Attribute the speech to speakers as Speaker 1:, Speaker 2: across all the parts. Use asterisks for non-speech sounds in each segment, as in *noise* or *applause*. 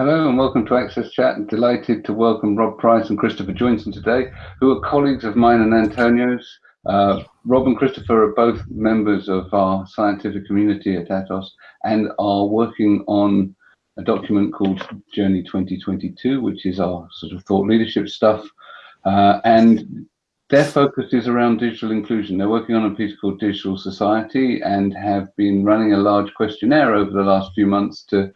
Speaker 1: Hello and welcome to Access Chat. Delighted to welcome Rob Price and Christopher Joinson today, who are colleagues of mine and Antonio's. Uh, Rob and Christopher are both members of our scientific community at Atos and are working on a document called Journey 2022, which is our sort of thought leadership stuff. Uh, and their focus is around digital inclusion. They're working on a piece called Digital Society and have been running a large questionnaire over the last few months to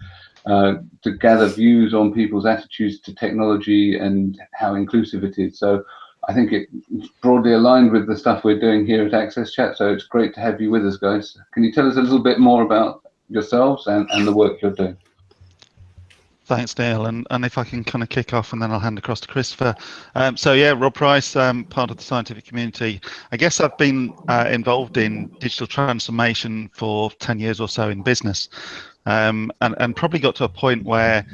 Speaker 1: uh, to gather views on people's attitudes to technology and how inclusive it is. So I think it's broadly aligned with the stuff we're doing here at Access Chat. So it's great to have you with us, guys. Can you tell us a little bit more about yourselves and, and the work you're doing?
Speaker 2: Thanks, Neil. And, and if I can kind of kick off and then I'll hand across to Christopher. Um, so yeah, Rob Price, um, part of the scientific community. I guess I've been uh, involved in digital transformation for 10 years or so in business um, and, and probably got to a point where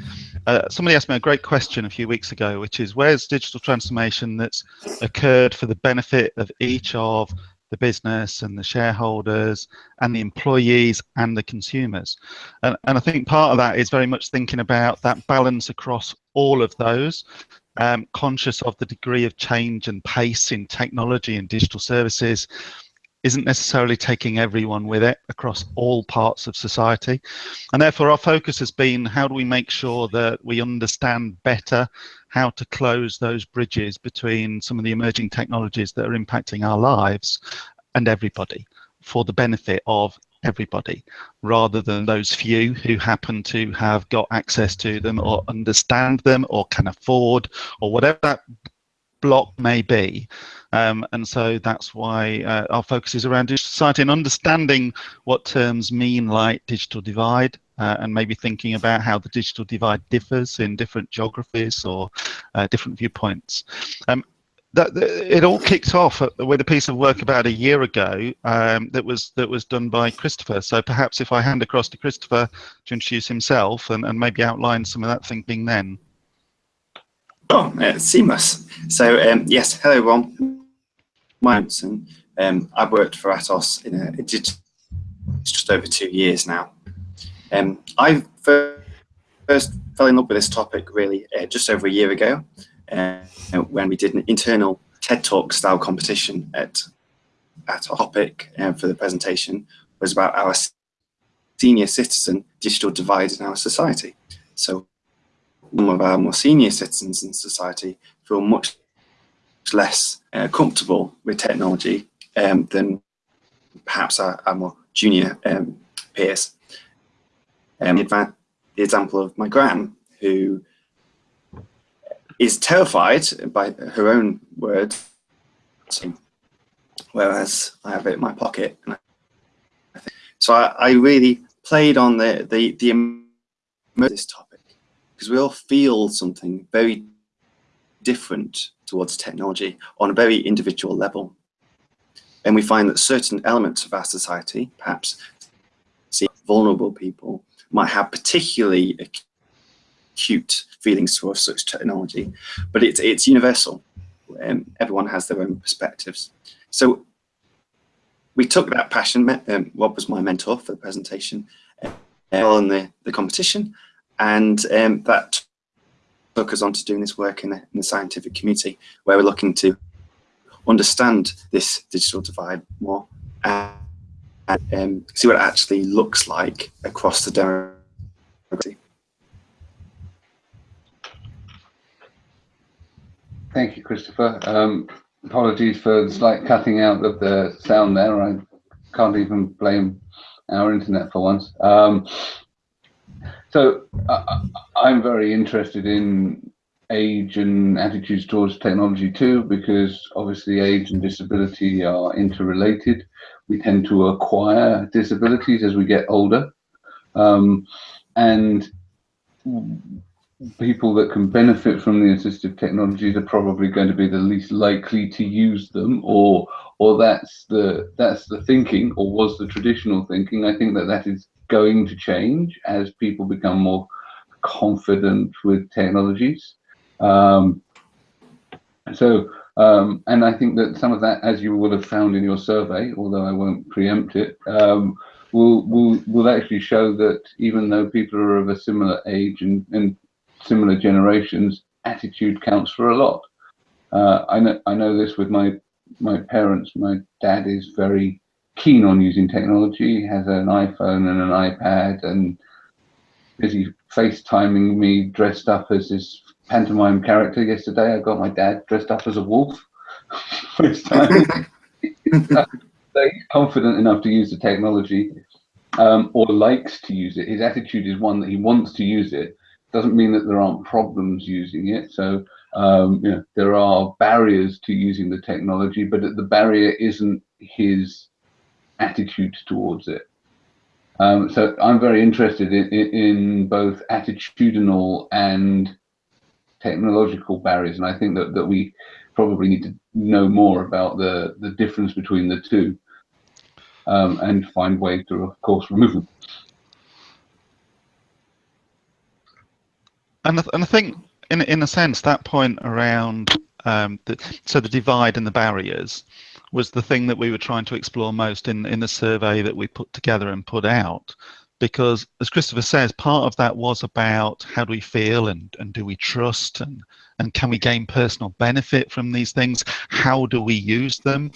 Speaker 2: uh, somebody asked me a great question a few weeks ago, which is where's digital transformation that's occurred for the benefit of each of the business and the shareholders and the employees and the consumers. And, and I think part of that is very much thinking about that balance across all of those, um, conscious of the degree of change and pace in technology and digital services, isn't necessarily taking everyone with it across all parts of society. And therefore, our focus has been how do we make sure that we understand better how to close those bridges between some of the emerging technologies that are impacting our lives and everybody for the benefit of everybody rather than those few who happen to have got access to them or understand them or can afford or whatever that block may be. Um, and so that's why uh, our focus is around digital society and understanding what terms mean like digital divide uh, and maybe thinking about how the digital divide differs in different geographies or uh, different viewpoints. Um, that, it all kicked off with a piece of work about a year ago um, that was that was done by Christopher. So perhaps if I hand across to Christopher to introduce himself and, and maybe outline some of that thinking then.
Speaker 3: Oh, uh, seamless. So um, yes, hello everyone. My name's um, I've worked for Atos in a, just over two years now. Um, I first fell in love with this topic really uh, just over a year ago uh, when we did an internal TED Talk style competition at at a topic uh, for the presentation was about our senior citizen digital divide in our society. So some of our more senior citizens in society feel much less uh, comfortable with technology um, than perhaps our, our more junior um, peers. Um, the example of my gran, who is terrified by her own words, whereas I have it in my pocket. So I, I really played on the the the this topic because we all feel something very different towards technology on a very individual level. And we find that certain elements of our society, perhaps vulnerable people, might have particularly acute feelings towards such technology, but it's, it's universal. Um, everyone has their own perspectives. So we took that passion, um, Rob was my mentor for the presentation, uh, on the, the competition, and um, that took us on to doing this work in the, in the scientific community, where we're looking to understand this digital divide more and, um, see what it actually looks like across the demography.
Speaker 1: Thank you, Christopher. Um, apologies for the slight cutting out of the sound there. I can't even blame our internet for once. Um, so uh, I'm very interested in age and attitudes towards technology too, because obviously age and disability are interrelated. We tend to acquire disabilities as we get older. Um, and people that can benefit from the assistive technologies are probably going to be the least likely to use them or or that's the that's the thinking or was the traditional thinking i think that that is going to change as people become more confident with technologies. Um, so, um, and I think that some of that, as you will have found in your survey, although I won't preempt it, um, will will will actually show that even though people are of a similar age and, and similar generations, attitude counts for a lot. Uh, I know I know this with my my parents. My dad is very keen on using technology. He has an iPhone and an iPad, and busy FaceTiming me dressed up as his pantomime character yesterday. I got my dad dressed up as a wolf. *laughs* FaceTime. *laughs* he's confident enough to use the technology um, or likes to use it. His attitude is one that he wants to use it. Doesn't mean that there aren't problems using it. So um, you know, there are barriers to using the technology, but the barrier isn't his attitude towards it. Um, so I'm very interested in, in, both attitudinal and technological barriers, and I think that, that we probably need to know more about the, the difference between the two um, and find ways to, of course, remove them.
Speaker 2: And I, and I think, in in a sense, that point around um, the, so the divide and the barriers was the thing that we were trying to explore most in in the survey that we put together and put out. Because, as Christopher says, part of that was about how do we feel and, and do we trust and, and can we gain personal benefit from these things? How do we use them?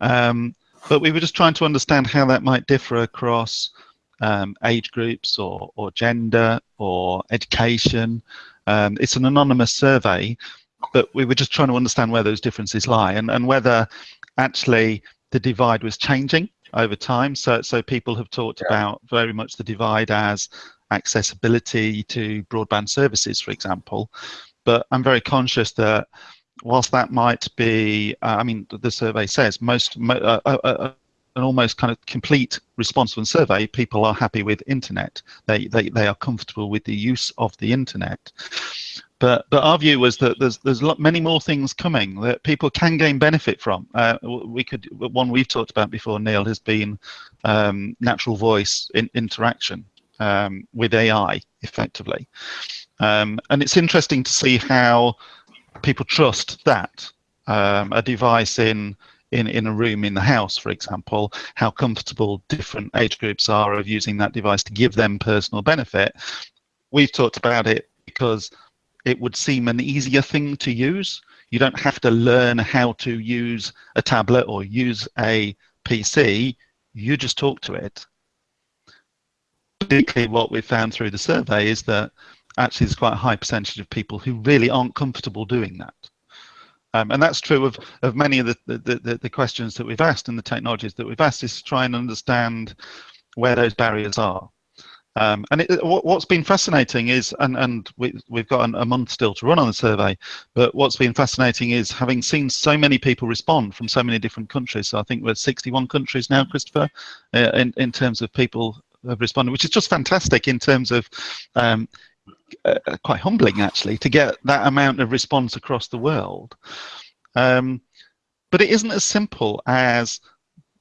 Speaker 2: Um, but we were just trying to understand how that might differ across um, age groups or, or gender or education. Um, it's an anonymous survey, but we were just trying to understand where those differences lie and, and whether actually the divide was changing over time. So, so people have talked yeah. about very much the divide as accessibility to broadband services, for example. But I'm very conscious that whilst that might be, uh, I mean, the survey says most, uh, uh, uh, an almost kind of complete response from survey, people are happy with internet. They, they, they are comfortable with the use of the internet. But, but our view was that there's, there's many more things coming that people can gain benefit from. Uh, we could, one we've talked about before, Neil, has been um, natural voice in, interaction um, with AI, effectively. Um, and it's interesting to see how people trust that um, a device in in in a room in the house, for example, how comfortable different age groups are of using that device to give them personal benefit. We've talked about it because it would seem an easier thing to use. You don't have to learn how to use a tablet or use a PC. You just talk to it. Particularly what we found through the survey is that actually there's quite a high percentage of people who really aren't comfortable doing that. Um, and that's true of, of many of the, the, the, the, questions that we've asked and the technologies that we've asked is to try and understand where those barriers are. Um, and it, what's been fascinating is, and, and we, have got a month still to run on the survey, but what's been fascinating is having seen so many people respond from so many different countries. So I think we're 61 countries now, Christopher, uh, in, in terms of people have responded, which is just fantastic in terms of um, uh, quite humbling actually to get that amount of response across the world. Um, but it isn't as simple as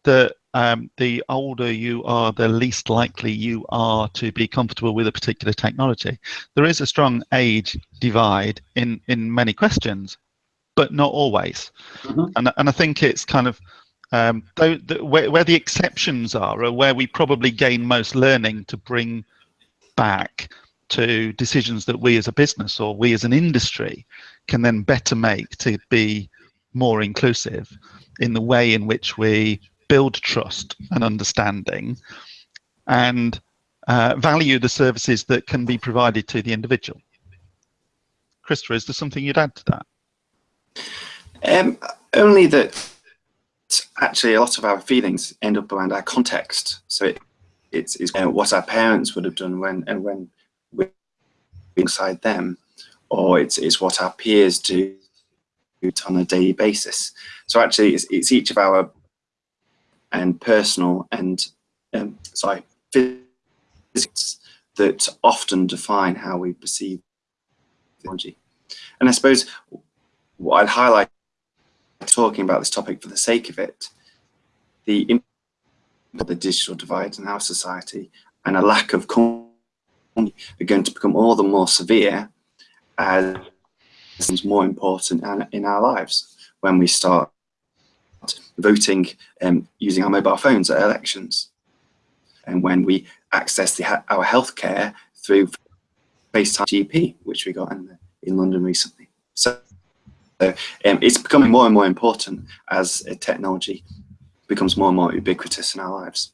Speaker 2: the um, the older you are, the least likely you are to be comfortable with a particular technology. There is a strong age divide in in many questions, but not always. Mm -hmm. And and I think it's kind of um, though the, where, where the exceptions are, are where we probably gain most learning to bring back to decisions that we as a business or we as an industry can then better make to be more inclusive in the way in which we build trust and understanding and uh, value the services that can be provided to the individual. Christopher, is there something you'd add to that?
Speaker 3: Um, only that actually a lot of our feelings end up around our context. So it, it's, it's you know, what our parents would have done when and when we're inside them, or it's, it's what our peers do on a daily basis. So actually, it's, it's each of our and personal and um, sorry physics that often define how we perceive technology. And I suppose what I'd highlight talking about this topic for the sake of it, the impact of the digital divide in our society and a lack of are going to become all the more severe as more important in our lives when we start voting um, using our mobile phones at elections and when we access our healthcare through FaceTime GP, which we got in, in London recently. So um, it's becoming more and more important as technology becomes more and more ubiquitous in our lives.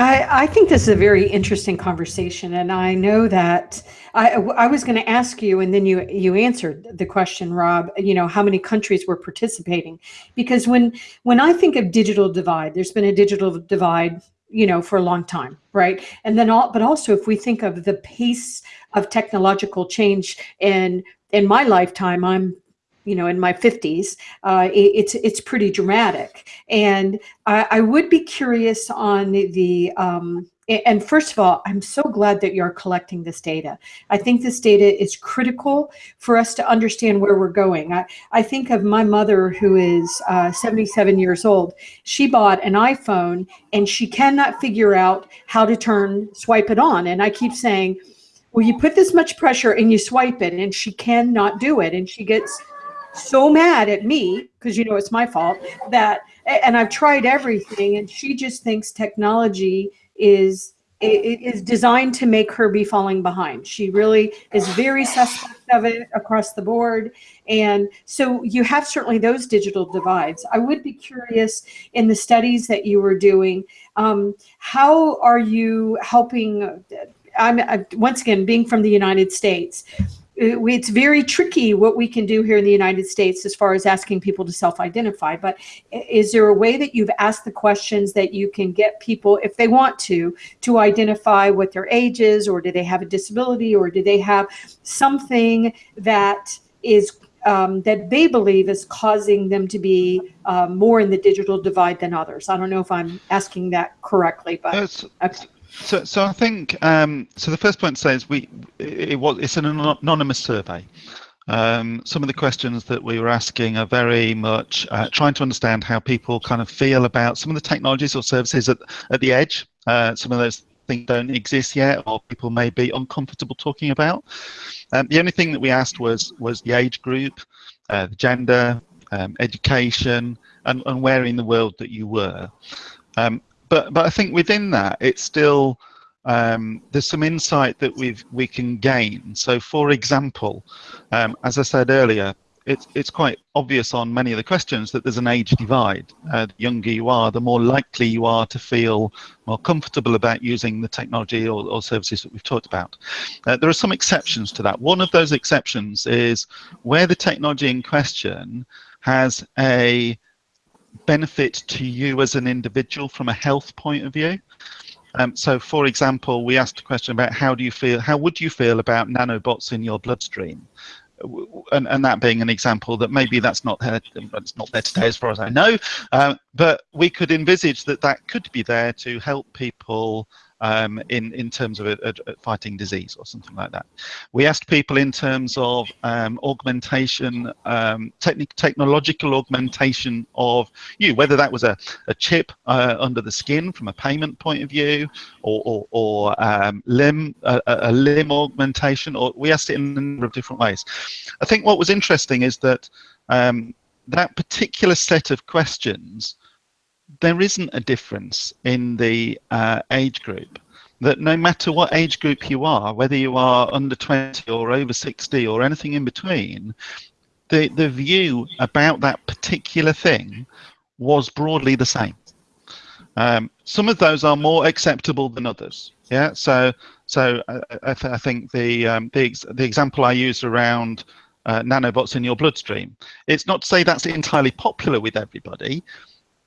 Speaker 4: I, I, think this is a very interesting conversation, and I know that I, I was going to ask you, and then you you answered the question, Rob. You know how many countries were participating? Because when when I think of digital divide, there's been a digital divide, you know, for a long time, right? And then all, but also if we think of the pace of technological change, and in my lifetime, I'm you know, in my 50s, uh, it, it's it's pretty dramatic. And I, I, would be curious on the, um, and first of all, I'm so glad that you're collecting this data. I think this data is critical for us to understand where we're going. I, I think of my mother who is uh, 77 years old. She bought an iPhone and she cannot figure out how to turn, swipe it on. And I keep saying, well, you put this much pressure and you swipe it and she cannot do it. And she gets so mad at me because you know it's my fault that and I've tried everything and she just thinks technology is it is designed to make her be falling behind. She really is very suspect of it across the board. And so you have certainly those digital divides. I would be curious in the studies that you were doing, um, how are you helping, I'm uh, once again, being from the United States, it's very tricky what we can do here in the United States as far as asking people to self-identify. But is there a way that you've asked the questions that you can get people, if they want to, to identify what their age is, or do they have a disability, or do they have something that is um, that they believe is causing them to be um, more in the digital divide than others. I don't know if I'm asking that correctly, but okay.
Speaker 2: So, so I think um, so. The first point to say is we it, was it's an anonymous survey. Um, some of the questions that we were asking are very much uh, trying to understand how people kind of feel about some of the technologies or services at at the edge. Uh, some of those things don't exist yet, or people may be uncomfortable talking about. Um, the only thing that we asked was was the age group, uh, the gender, um, education, and, and where in the world that you were. Um, but but I think within that, it's still um, there's some insight that we've we can gain. So, for example, um, as I said earlier, it's it's quite obvious on many of the questions that there's an age divide. Uh, the younger you are, the more likely you are to feel more comfortable about using the technology or, or services that we've talked about. Uh, there are some exceptions to that. One of those exceptions is where the technology in question has a benefit to you as an individual from a health point of view. Um, so, for example, we asked a question about how do you feel, how would you feel about nanobots in your bloodstream? And, and that being an example that maybe that's not there, it's not there today as far as I know, uh, but we could envisage that that could be there to help people um, in, in terms of a, a, fighting disease or something like that. We asked people in terms of um, augmentation, um, technological augmentation of you, whether that was a, a chip uh, under the skin from a payment point of view or, or, or um, limb, a, a limb augmentation, or we asked it in a number of different ways. I think what was interesting is that um, that particular set of questions there isn't a difference in the uh, age group. That no matter what age group you are, whether you are under 20 or over 60 or anything in between, the, the view about that particular thing was broadly the same. Um, some of those are more acceptable than others. Yeah, so so I, I, th I think the um, the, ex the example I used around uh, nanobots in your bloodstream. It's not to say that's entirely popular with everybody,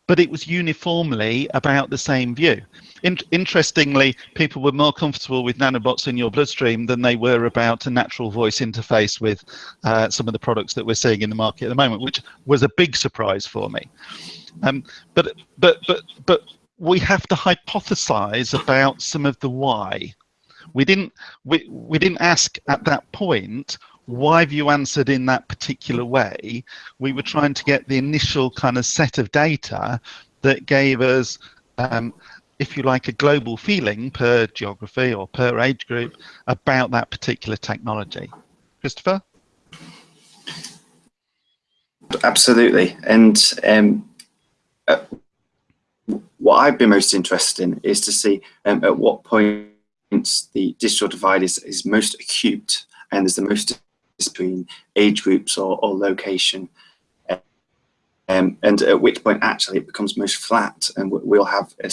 Speaker 2: but it was uniformly about the same view. In interestingly, people were more comfortable with nanobots in your bloodstream than they were about a natural voice interface with uh, some of the products that we're seeing in the market at the moment, which was a big surprise for me. Um, but but but but we have to hypothesize about some of the why. We didn't we, we didn't ask at that point why have you answered in that particular way? We were trying to get the initial kind of set of data that gave us, um, if you like, a global feeling per geography or per age group about that particular technology. Christopher?
Speaker 3: Absolutely. And um, uh, what I've been most interested in is to see um, at what point the digital divide is, is most acute and there's the most between age groups or, or location. Um, and at which point actually it becomes most flat and we'll have a,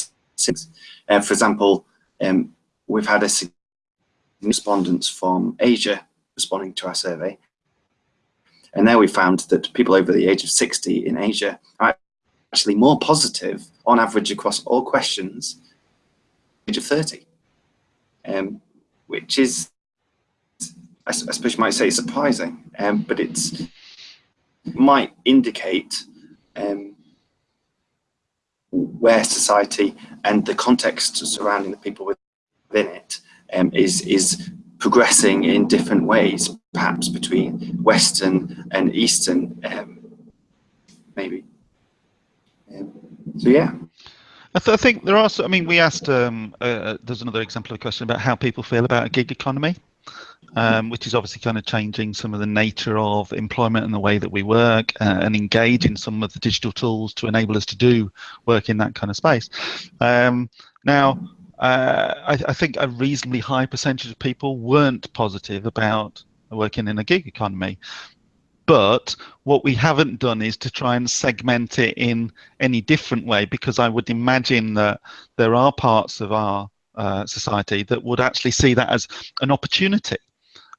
Speaker 3: uh, for example, um, we've had a respondents from Asia responding to our survey. And there we found that people over the age of 60 in Asia are actually more positive on average across all questions age of 30, um, which is, I, suppose you might say surprising, um, but it might indicate um, where society and the context surrounding the people within it um, is is progressing in different ways, perhaps between Western and Eastern, um, maybe. Um, so yeah.
Speaker 2: I, th I, think there are. I mean, we asked. Um, uh, uh, there's another example of a question about how people feel about a gig economy, um, which is obviously kind of changing some of the nature of employment and the way that we work uh, and engage in some of the digital tools to enable us to do work in that kind of space. Um, now, uh, I, I, think a reasonably high percentage of people weren't positive about working in a gig economy. But what we haven't done is to try and segment it in any different way, because I would imagine that there are parts of our uh, society that would actually see that as an opportunity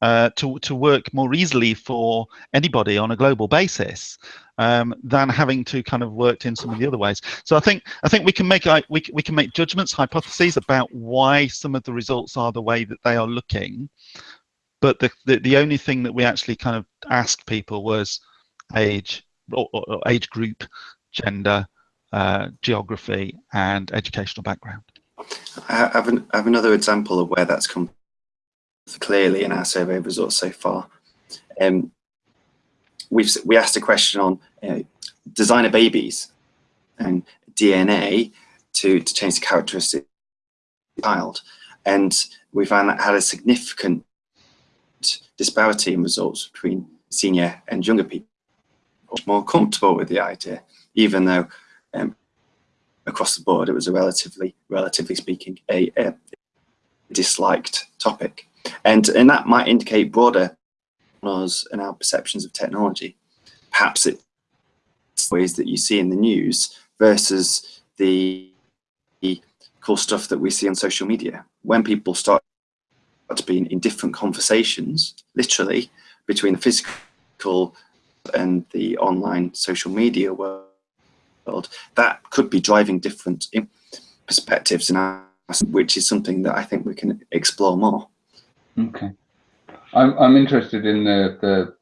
Speaker 2: uh, to, to work more easily for anybody on a global basis um, than having to kind of worked in some of the other ways. So I think I think we can make we, we can make judgments, hypotheses about why some of the results are the way that they are looking. But the, the, the only thing that we actually kind of asked people was age or, or age group, gender, uh, geography, and educational background.
Speaker 3: I have, an, I have another example of where that's come clearly in our survey results so far. Um, we've we asked a question on uh, designer babies and DNA to to change the characteristics of the child, and we found that had a significant disparity in results between senior and younger people. More comfortable with the idea, even though um, across the board it was a relatively, relatively speaking, a, a disliked topic. And, and that might indicate broader us and our perceptions of technology. Perhaps it's ways that you see in the news versus the cool stuff that we see on social media. When people start to be in different conversations, literally, between the physical and the online social media world, that could be driving different perspectives, and which is something that I think we can explore more.
Speaker 1: Okay. I'm I'm interested in the the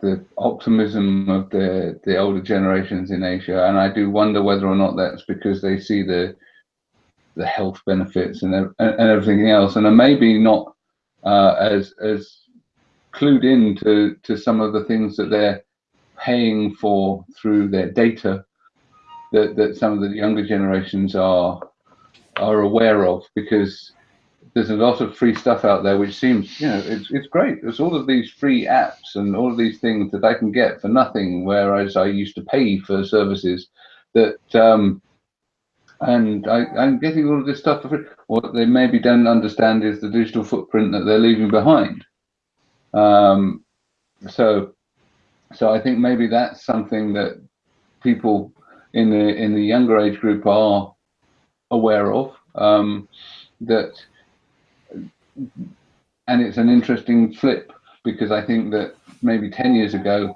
Speaker 1: the optimism of the the older generations in Asia, and I do wonder whether or not that's because they see the the health benefits and and everything else, and are maybe not uh, as as clued in to to some of the things that they're paying for through their data that that some of the younger generations are are aware of because there's a lot of free stuff out there which seems you know it's, it's great. There's all of these free apps and all of these things that i can get for nothing whereas i used to pay for services that um and I, i'm getting all of this stuff for free. What they maybe don't understand is the digital footprint that they're leaving behind. Um so so i think maybe that's something that people in the in the younger age group are aware of um that and it's an interesting flip because I think that maybe 10 years ago,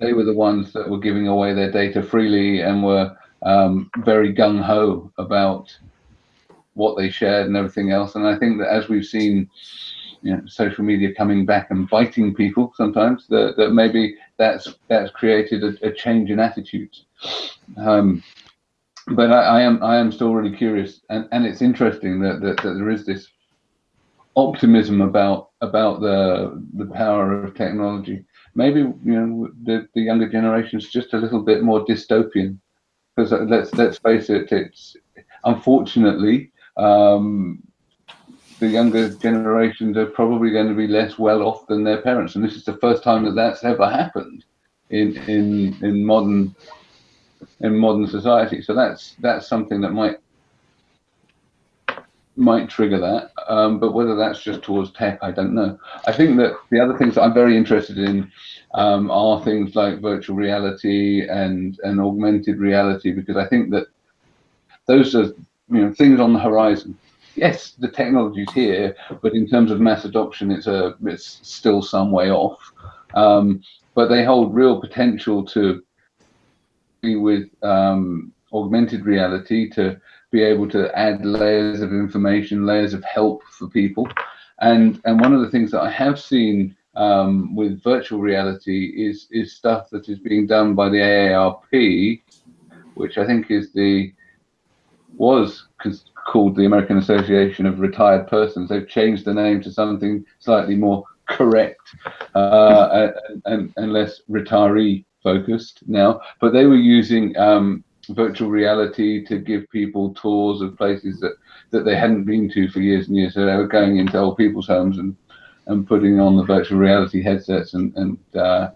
Speaker 1: they were the ones that were giving away their data freely and were um, very gung ho about what they shared and everything else. And I think that as we've seen, you know, social media coming back and biting people sometimes, that, that maybe that's that's created a, a change in attitudes. Um, but I, I, am I am still really curious, and, and it's interesting that, that, that there is this optimism about about the the power of technology. Maybe you know the the younger generation is just a little bit more dystopian, because let's let's face it, it's unfortunately um, the younger generations are probably going to be less well off than their parents, and this is the first time that that's ever happened in in in modern in modern society. So that's that's something that might might trigger that. Um, but whether that's just towards tech, I don't know. I think that the other things that I'm very interested in um, are things like virtual reality and and augmented reality because I think that those are you know things on the horizon. Yes, the technology's here, but in terms of mass adoption, it's a it's still some way off. Um, but they hold real potential to be with um, augmented reality to be able to add layers of information, layers of help for people. And and one of the things that I have seen um, with virtual reality is is stuff that is being done by the AARP, which I think is the was called the American Association of Retired Persons. They've changed the name to something slightly more correct uh, *laughs* and, and, and, less retiree focused now. But they were using um, virtual reality to give people tours of places that, that they hadn't been to for years and years. So they were going into old people's homes and and putting on the virtual reality headsets and and uh,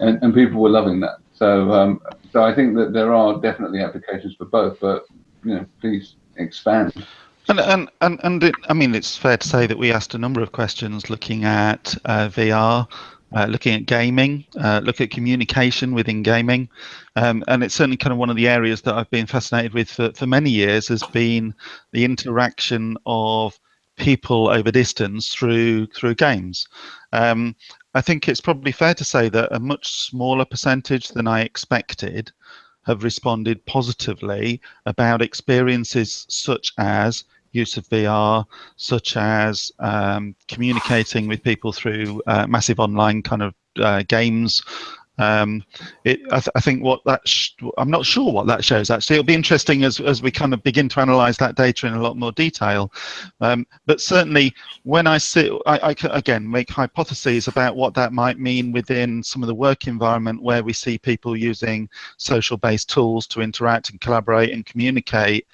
Speaker 1: and, and, people were loving that. So um, so I think that there are definitely applications for both, but you know, please expand.
Speaker 2: And and and, and it, I mean, it's fair to say that we asked a number of questions looking at uh, VR, uh, looking at gaming, uh, look at communication within gaming, um, and it's certainly kind of one of the areas that I've been fascinated with for, for many years has been the interaction of people over distance through through games. Um, I think it's probably fair to say that a much smaller percentage than I expected have responded positively about experiences such as use of VR, such as um, communicating with people through uh, massive online kind of uh, games um, it, I, th I, think what that I'm not sure what that shows actually. It'll be interesting as as we kind of begin to analyse that data in a lot more detail. Um, but certainly, when I sit, I, I can again make hypotheses about what that might mean within some of the work environment where we see people using social-based tools to interact and collaborate and communicate.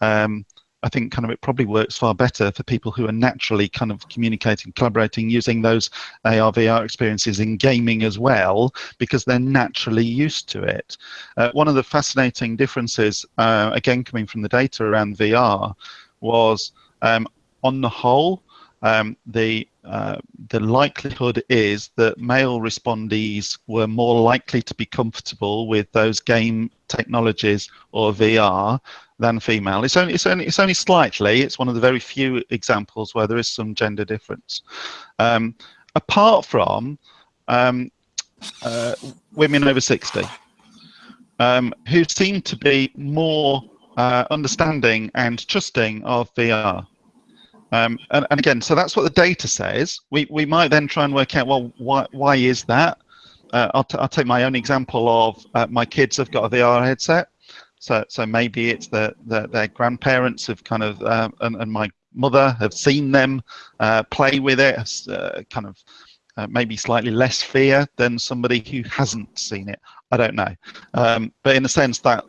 Speaker 2: Um, I think kind of it probably works far better for people who are naturally kind of communicating, collaborating, using those AR, VR experiences in gaming as well, because they're naturally used to it. Uh, one of the fascinating differences, uh, again coming from the data around VR, was um, on the whole, um, the uh, the likelihood is that male respondees were more likely to be comfortable with those game technologies or VR than female. It's only it's only it's only slightly. It's one of the very few examples where there is some gender difference. Um, apart from um, uh, women over sixty, um, who seem to be more uh, understanding and trusting of VR. Um, and, and, again, so that's what the data says. We, we might then try and work out, well, why, why is that? Uh, I'll, I'll take my own example of uh, my kids have got a VR headset. So, so maybe it's that the, their grandparents have kind of, uh, and, and, my mother have seen them uh, play with it, uh, kind of uh, maybe slightly less fear than somebody who hasn't seen it. I don't know. Um, but in a sense that,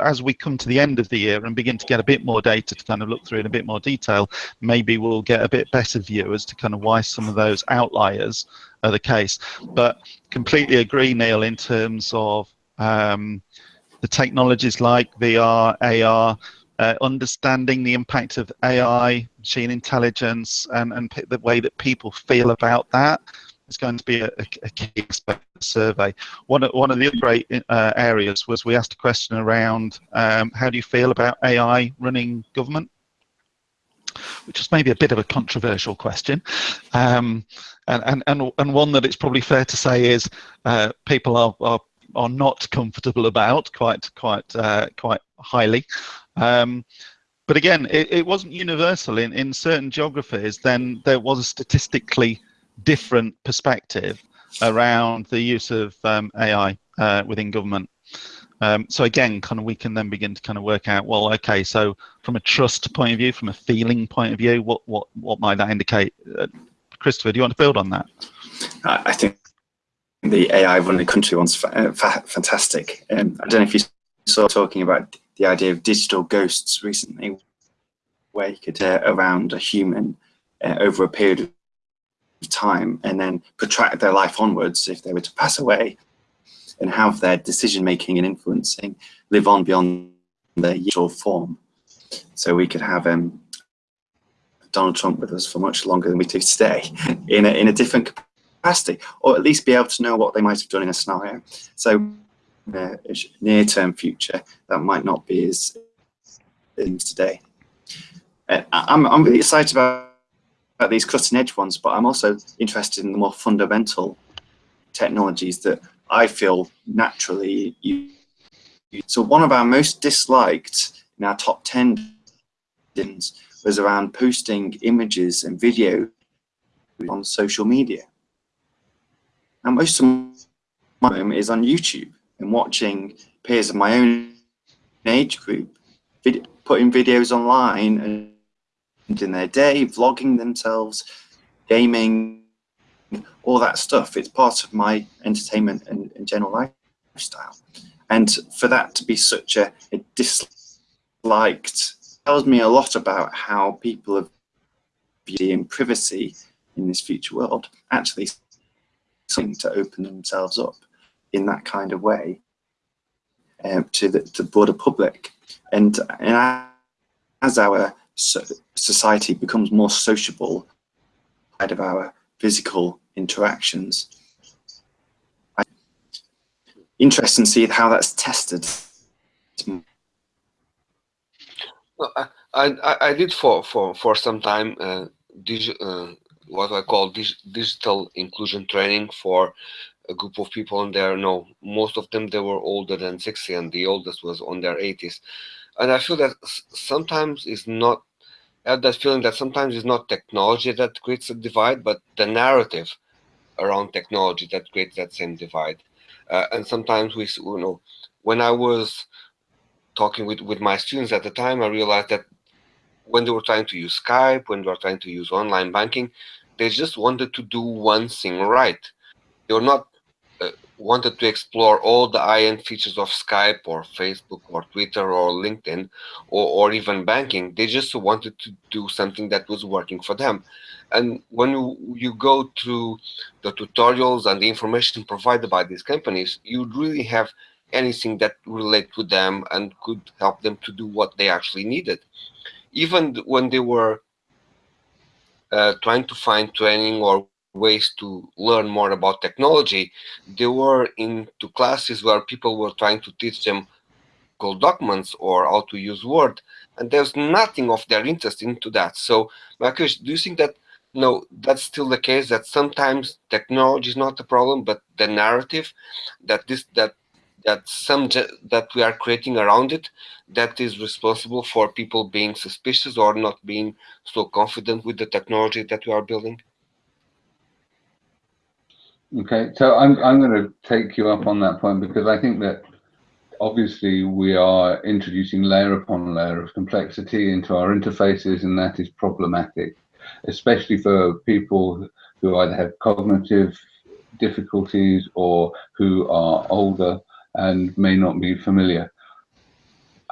Speaker 2: as we come to the end of the year and begin to get a bit more data to kind of look through in a bit more detail, maybe we'll get a bit better view as to kind of why some of those outliers are the case. But completely agree, Neil, in terms of um, the technologies like VR, AR, uh, understanding the impact of AI, machine intelligence, and, and the way that people feel about that is going to be a, a key aspect of the survey. One of, one of the other great uh, areas was we asked a question around um, how do you feel about AI running government? which is maybe a bit of a controversial question, um, and, and, and, and one that it's probably fair to say is uh, people are, are are not comfortable about quite quite uh, quite highly. Um, but again, it, it, wasn't universal. In, in certain geographies, then there was a statistically different perspective around the use of um, AI uh, within government. Um, so again, kind of we can then begin to kind of work out, well, okay, so from a trust point of view, from a feeling point of view, what what what might that indicate? Uh, Christopher, do you want to build on that?
Speaker 3: I think the AI running the country one's uh, fantastic. Um, I don't know if you saw talking about the idea of digital ghosts recently, where you could uh, around a human uh, over a period of time and then protract their life onwards if they were to pass away and have their decision making and influencing live on beyond their usual form. So we could have um, Donald Trump with us for much longer than we do today *laughs* in a, in a different capacity, or at least be able to know what they might have done in a scenario. So in a near-term future, that might not be as things today. Uh, I'm, I'm really excited about, about these cutting edge ones, but I'm also interested in the more fundamental technologies that I feel naturally use. So one of our most disliked in our top 10 was around posting images and video on social media. And most of my time is on YouTube and watching peers of my own age group putting videos online and in their day, vlogging themselves, gaming, all that stuff. It's part of my entertainment and, and general lifestyle. And for that to be such a, a disliked tells me a lot about how people have in privacy in this future world actually something to open themselves up in that kind of way um, to, the, to the broader public. And, and as our society becomes more sociable out of our physical interactions, interesting to see how that's tested.
Speaker 5: Well, I, I, I did for, for, for some time uh, uh, what I call dig digital inclusion training for a group of people and there. No most of them they were older than 60 and the oldest was on their 80s and i feel that sometimes it's not I have that feeling that sometimes it's not technology that creates a divide but the narrative around technology that creates that same divide. Uh, and sometimes we you know when i was talking with with my students at the time i realized that when they were trying to use skype when they were trying to use online banking they just wanted to do one thing right. They were not wanted to explore all the high-end features of Skype or Facebook or Twitter or LinkedIn or, or even banking. They just wanted to do something that was working for them. And when you, you go through the tutorials and the information provided by these companies, you really have anything that relate to them and could help them to do what they actually needed. Even when they were uh, trying to find training or ways to learn more about technology, they were into classes where people were trying to teach them Google documents or how to use Word, and there's nothing of their interest into that. So, question, do you think that no, that's still the case that sometimes technology is not the problem, but the narrative that this that that some that we are creating around it that is responsible for people being suspicious or not being so confident with the technology that we are building?
Speaker 1: Okay, so I'm I'm going to take you up on that point because I think that obviously we are introducing layer upon layer of complexity into our interfaces, and that is problematic, especially for people who either have cognitive difficulties or who are older and may not be familiar.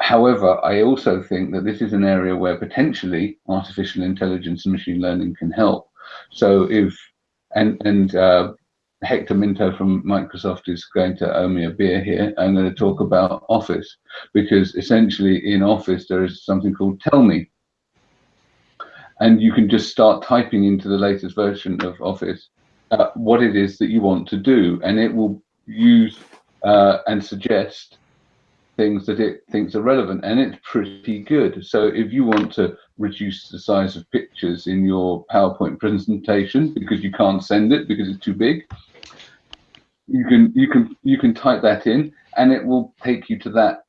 Speaker 1: However, I also think that this is an area where potentially artificial intelligence and machine learning can help. So if and and uh, Hector Minto from Microsoft is going to owe me a beer here. I'm going to talk about Office because essentially in Office there is something called Tell Me. And you can just start typing into the latest version of Office uh, what it is that you want to do, and it will use uh, and suggest things that it thinks are relevant, and it's pretty good. So if you want to reduce the size of pictures in your PowerPoint presentation because you can't send it because it's too big, you can you can you can type that in and it will take you to that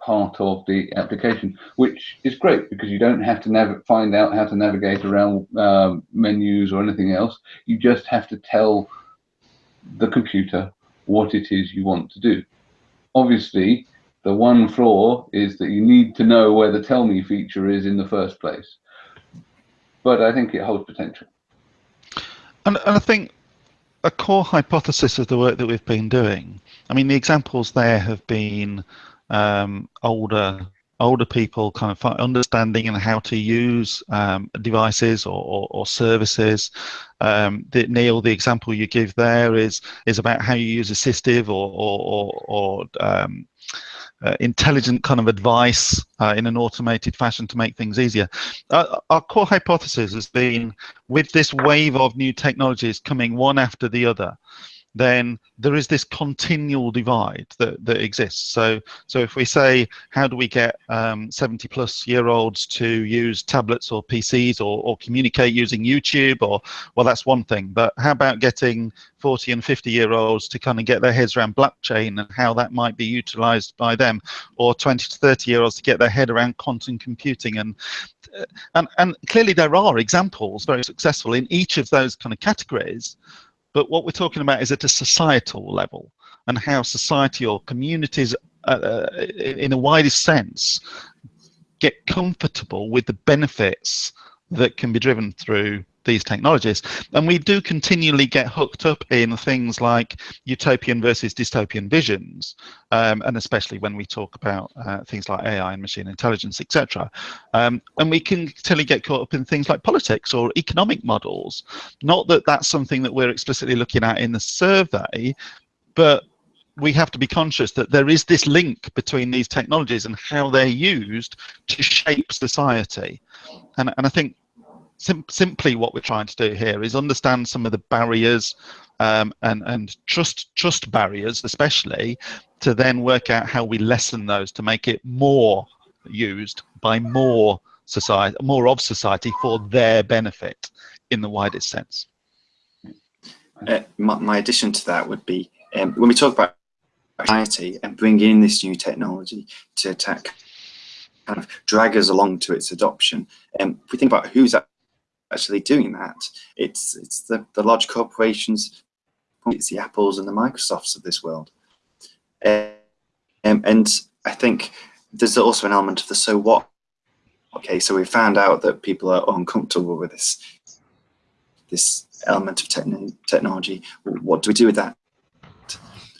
Speaker 1: part of the application which is great because you don't have to find out how to navigate around uh, menus or anything else. You just have to tell the computer what it is you want to do. Obviously the one flaw is that you need to know where the tell me feature is in the first place but i think it holds potential
Speaker 2: and, and i think a core hypothesis of the work that we've been doing. I mean, the examples there have been um, older older people kind of understanding and how to use um, devices or, or, or services. Um, the, Neil, the example you give there is is about how you use assistive or or, or, or um, uh, intelligent kind of advice uh, in an automated fashion to make things easier. Uh, our core hypothesis has been with this wave of new technologies coming one after the other, then there is this continual divide that, that exists. So, so if we say, how do we get um, 70 plus year olds to use tablets or PCs or, or communicate using YouTube or, well, that's one thing, but how about getting 40 and 50 year olds to kind of get their heads around blockchain and how that might be utilized by them or 20 to 30 year olds to get their head around quantum computing and and, and clearly there are examples very successful in each of those kind of categories but what we're talking about is at a societal level and how society or communities uh, uh, in a widest sense get comfortable with the benefits that can be driven through these technologies. And we do continually get hooked up in things like utopian versus dystopian visions, um, and especially when we talk about uh, things like AI and machine intelligence, etc. Um, and we can continually get caught up in things like politics or economic models. Not that that's something that we're explicitly looking at in the survey, but we have to be conscious that there is this link between these technologies and how they're used to shape society. And, and I think sim simply what we're trying to do here is understand some of the barriers um, and, and trust, trust barriers, especially, to then work out how we lessen those to make it more used by more society, more of society for their benefit in the widest sense.
Speaker 3: Uh, my, my, addition to that would be um, when we talk about society and bring in this new technology to attack kind of drag us along to its adoption. Um, if we think about who's actually doing that. It's it's the, the large corporations, it's the Apples and the Microsofts of this world. Um, and I think there's also an element of the so what. Okay, so we found out that people are uncomfortable with this this element of techn technology. What do we do with that?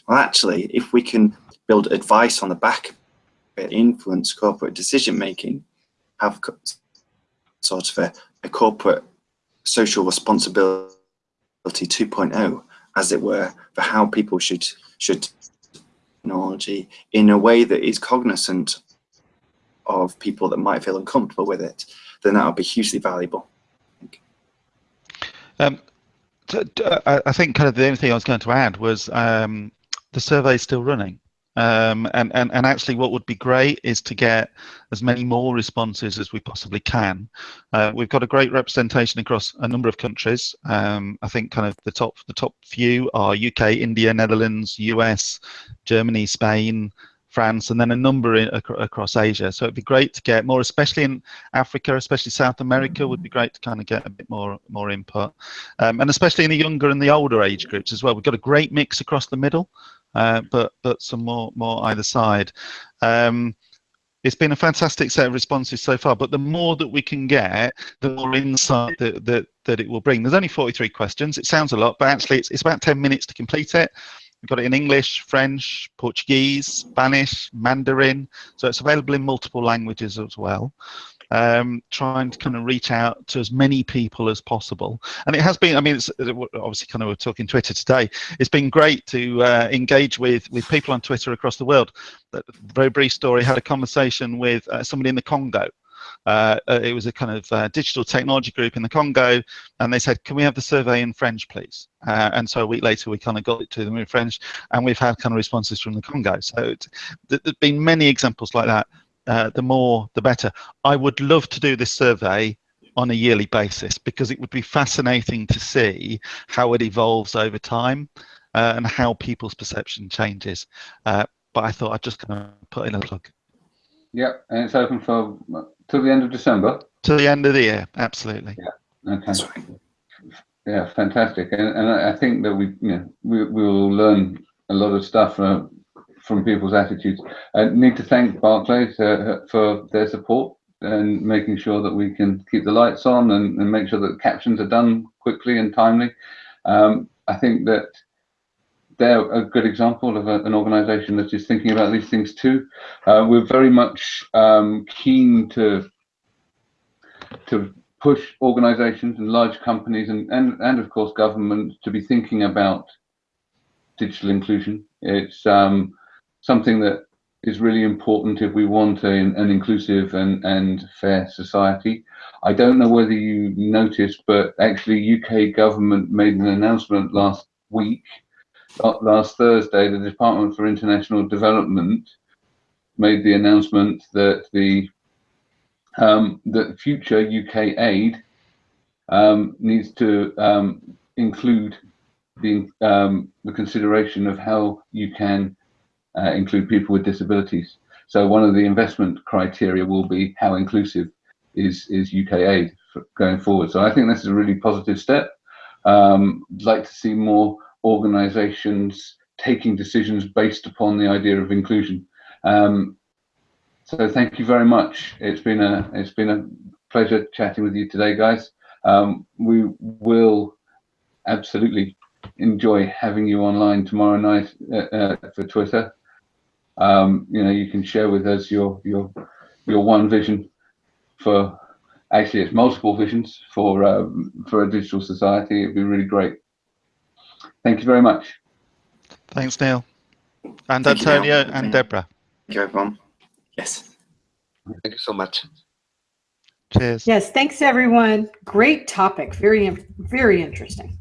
Speaker 3: Well, actually, if we can build advice on the back, influence corporate decision making, have sort of a a corporate social responsibility 2.0, as it were, for how people should should technology in a way that is cognizant of people that might feel uncomfortable with it, then that would be hugely valuable.
Speaker 2: Um, I think kind of the only thing I was going to add was um, the survey is still running. Um, and, and, and actually what would be great is to get as many more responses as we possibly can. Uh, we've got a great representation across a number of countries. Um, I think kind of the top the top few are UK, India, Netherlands, US, Germany, Spain, France, and then a number in, ac across Asia. So it'd be great to get more, especially in Africa, especially South America, would be great to kind of get a bit more more input, um, and especially in the younger and the older age groups as well. We've got a great mix across the middle uh, but but some more more either side. Um, it's been a fantastic set of responses so far, but the more that we can get, the more insight that, that, that it will bring. There's only 43 questions. It sounds a lot, but actually it's, it's about 10 minutes to complete it. We've got it in English, French, Portuguese, Spanish, Mandarin, so it's available in multiple languages as well um, trying to kind of reach out to as many people as possible. And it has been, I mean, it's obviously kind of we're talking Twitter today. It's been great to uh, engage with, with people on Twitter across the world. Very brief story, had a conversation with uh, somebody in the Congo uh, uh, it was a kind of uh, digital technology group in the Congo, and they said, "Can we have the survey in French, please?" Uh, and so a week later, we kind of got it to them in French, and we've had kind of responses from the Congo. So there's been many examples like that. Uh, the more the better. I would love to do this survey on a yearly basis because it would be fascinating to see how it evolves over time uh, and how people's perception changes. Uh, but I thought I'd just kind of put in a plug.
Speaker 1: Yeah, and it's open for till the end of December.
Speaker 2: To the end of the year, absolutely.
Speaker 1: Yeah, okay. Yeah, fantastic, and, and I think that we, you know, we we will learn a lot of stuff uh, from people's attitudes. I need to thank Barclays uh, for their support and making sure that we can keep the lights on and, and make sure that captions are done quickly and timely. Um, I think that they're a good example of a, an organization that is thinking about these things too. Uh, we're very much um, keen to to push organizations and large companies and, and, and of course government to be thinking about digital inclusion. It's um, something that is really important if we want a, an inclusive and, and fair society. I don't know whether you noticed, but actually UK government made an announcement last week, uh, last Thursday, the Department for International Development made the announcement that the um, that future UK aid um, needs to um, include the, um, the consideration of how you can uh, include people with disabilities. So one of the investment criteria will be how inclusive is, is UK aid going forward. So I think this is a really positive step. Um, I'd like to see more organizations taking decisions based upon the idea of inclusion. Um, so thank you very much. It's been a it's been a pleasure chatting with you today, guys. Um, we will absolutely enjoy having you online tomorrow night uh, uh, for Twitter. Um, you know, you can share with us your your your one vision for actually it's multiple visions for um, for a digital society. It'd be really great. Thank you very much.
Speaker 2: Thanks, Neil. And
Speaker 3: Thank you,
Speaker 2: Antonio and Deborah.
Speaker 3: Thank you, everyone. Yes.
Speaker 5: Thank you so much.
Speaker 2: Cheers.
Speaker 4: Yes, thanks everyone. Great topic. Very, very interesting.